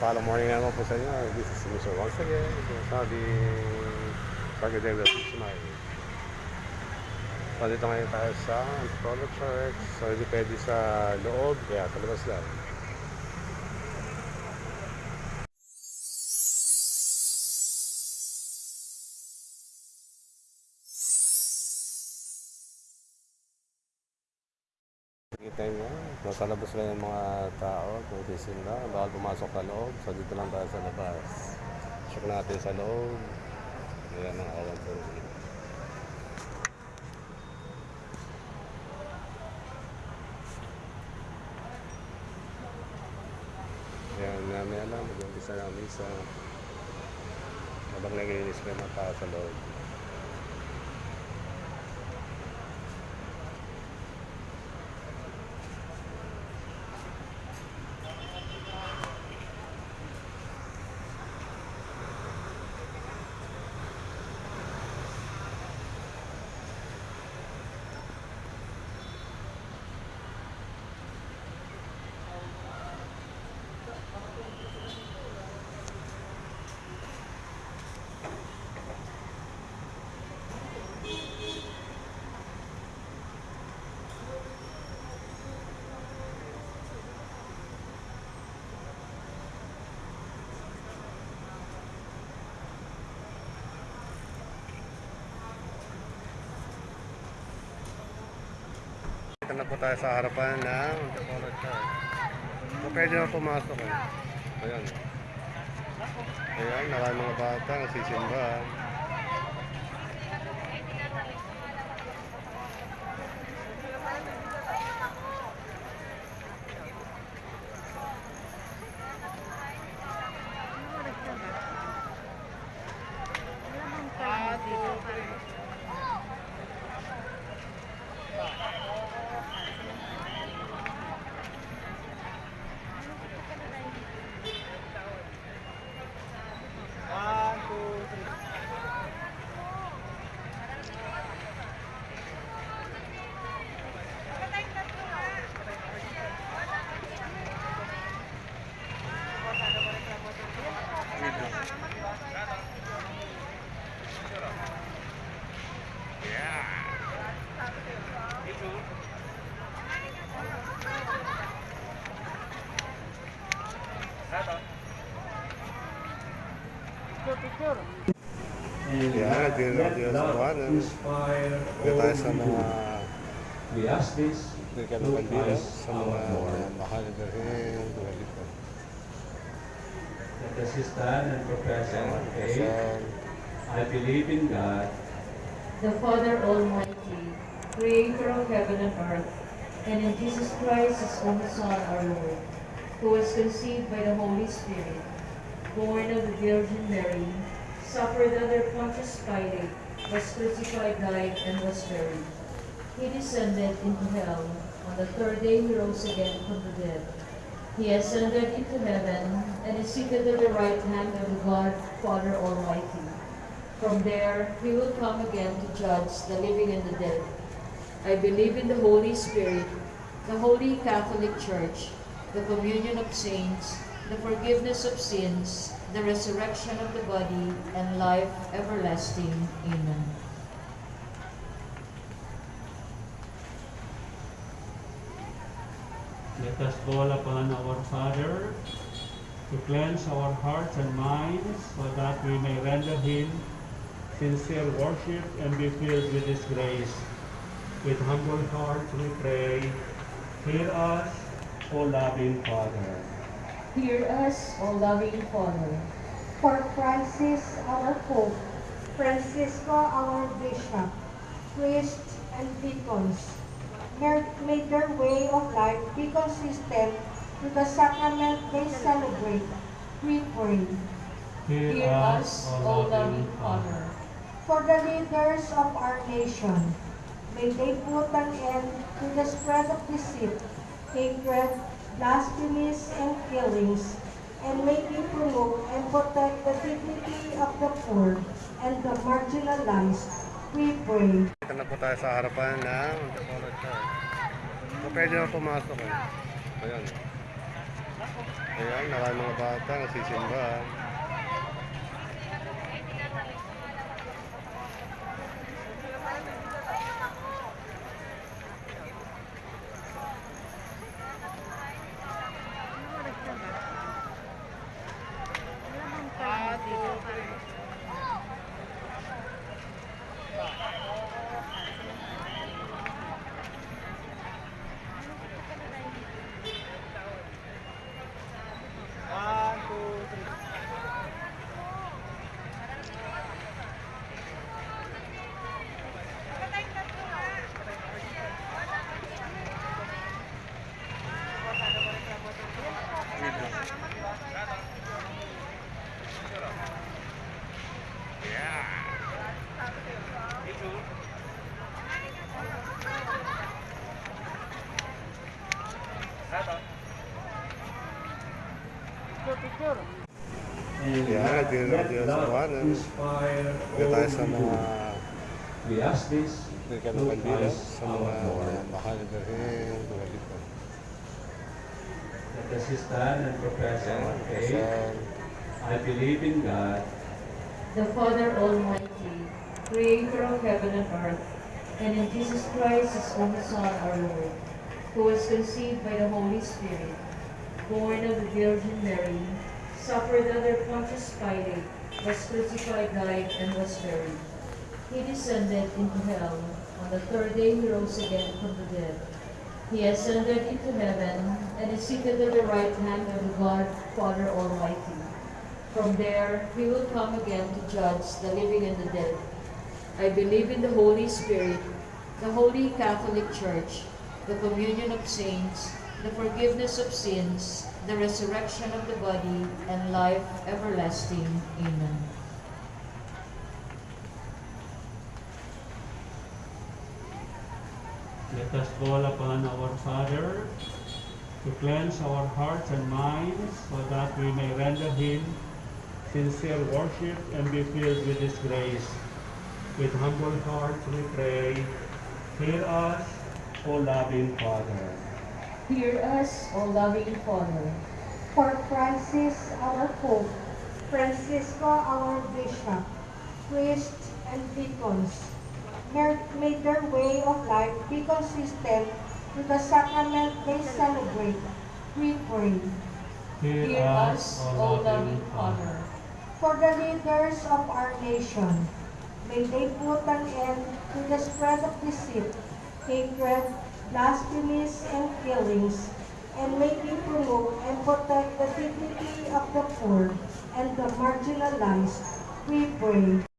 Follow morning naman po sa inyo. This is Mr. Once again. Sabi, Pagkadela Smile. So, dito ngayon tayo sa Polo Church. So, hindi pwede sa loob. Kaya sa labas lang. Kita nyo, nasa labas lang yung mga tao, kung tisinda, bawal pumasok sa loob, so dito lang tayo sa labas. Check natin sa loob. Ayan ang awan po. Ayan, namin alam, mag-umpisa na ang misa. Habang naglinis pa yung mga tao sa loob. Na po tayo sa harapan ng Antipolo Church. So, pwede na pumasok eh. Ayan. Ayan, marami mga bata nagsisimba. Yeah, dito na dito sa buwanan. Dito tayo sa mga We ask this Dito ng through kandila Christ sa our mga Lord. mahal na rin. Dito. Let us stand and profess our Ayan, faith. kasal. I believe in God, the Father Almighty, creator of heaven and earth, and in Jesus Christ, his only Son, our Lord, who was conceived by the Holy Spirit, born of the Virgin Mary, suffered under Pontius Pilate, was crucified, died, and was buried. He descended into hell. On the third day he rose again from the dead. He ascended into heaven and is seated at the right hand of God Father Almighty. From there, he will come again to judge the living and the dead. I believe in the Holy Spirit, the Holy Catholic Church, the communion of saints, the forgiveness of sins, the resurrection of the body, and life everlasting. Amen. Let us call upon our Father to cleanse our hearts and minds so that we may render Him sincere worship and be filled with His grace. With humble hearts we pray, hear us, O loving Father. Hear us, O loving Father. For Francis, our Pope, Francisco, our Bishop, priests and deacons, may may their way of life be consistent with the sacrament they celebrate. We pray. Hear us, O loving Father. For the leaders of our nation, may they put an end to the spread of deceit, hatred, blasphemies, and killings, and may they promote and protect the dignity of the poor and the marginalized. We pray. Dito na po tayo sa harapan ng. So, pwede na pumasok eh. Ayan. Ayan, marami mga bata nagsisimba. And ask this Hindi ka through naman dito Christ sa our mga Lord. mahal na birhen, mga dito. Let us stand and profess our faith. Ayan, I believe in God, the Father Almighty, creator of heaven and earth, and in Jesus Christ, his only Son, our Lord, who was conceived by the Holy Spirit, born of the Virgin Mary, suffered under Pontius Pilate, was crucified, died, and was buried. He descended into hell. On the third day he rose again from the dead. He ascended into heaven and is seated at the right hand of God Father Almighty. From there, he will come again to judge the living and the dead. I believe in the Holy Spirit, the Holy Catholic Church, the communion of saints, the forgiveness of sins, the resurrection of the body, and life everlasting. Amen. Let us call upon our Father to cleanse our hearts and minds so that we may render Him sincere worship and be filled with His grace. With humble hearts we pray, hear us, O loving Father. Hear us, O loving Father. For Francis, our Pope, Francisco, our Bishop, priests and deacons, may may their way of life be consistent with the sacrament they celebrate. We pray. Hear us, O loving Father. For the leaders of our nation, may they put an end to the spread of deceit, hatred, blasphemies, and killings, and may they promote and protect the dignity of the poor and the marginalized. We pray.